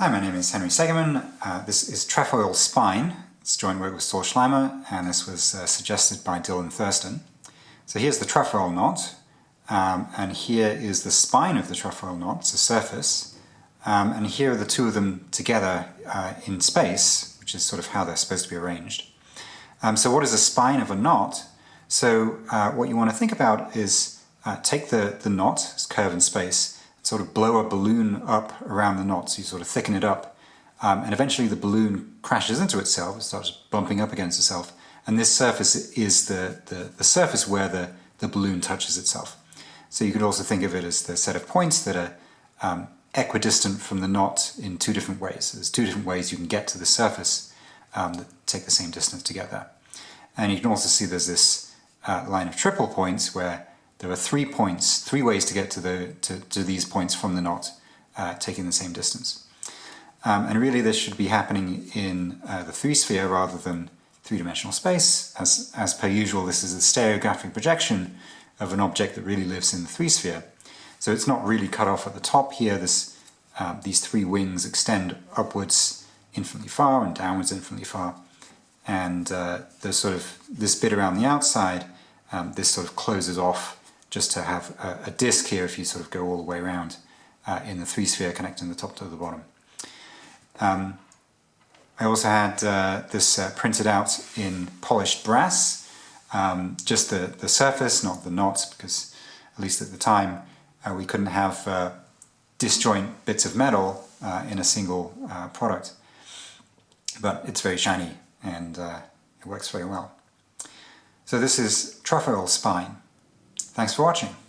Hi, my name is Henry Segerman. Uh, this is Trefoil Spine. It's joint work with Saul Schleimer, and this was uh, suggested by Dylan Thurston. So here's the trefoil knot, um, and here is the spine of the trefoil knot, it's a surface, um, and here are the two of them together uh, in space, which is sort of how they're supposed to be arranged. Um, so what is a spine of a knot? So uh, what you want to think about is uh, take the, the knot, its curve in space, sort of blow a balloon up around the knot, so you sort of thicken it up, um, and eventually the balloon crashes into itself, it starts bumping up against itself, and this surface is the, the, the surface where the, the balloon touches itself. So you could also think of it as the set of points that are um, equidistant from the knot in two different ways. There's two different ways you can get to the surface um, that take the same distance to get there. And you can also see there's this uh, line of triple points where there are three points, three ways to get to, the, to, to these points from the knot, uh, taking the same distance. Um, and really this should be happening in uh, the three-sphere rather than three-dimensional space. As, as per usual, this is a stereographic projection of an object that really lives in the three-sphere. So it's not really cut off at the top here. This, uh, these three wings extend upwards infinitely far and downwards infinitely far. And uh, sort of this bit around the outside, um, this sort of closes off just to have a, a disk here if you sort of go all the way around uh, in the three sphere connecting the top to the bottom. Um, I also had uh, this uh, printed out in polished brass, um, just the, the surface, not the knots, because at least at the time uh, we couldn't have uh, disjoint bits of metal uh, in a single product. But it's very shiny and it works very well. So this is trefoil spine. Thanks for watching.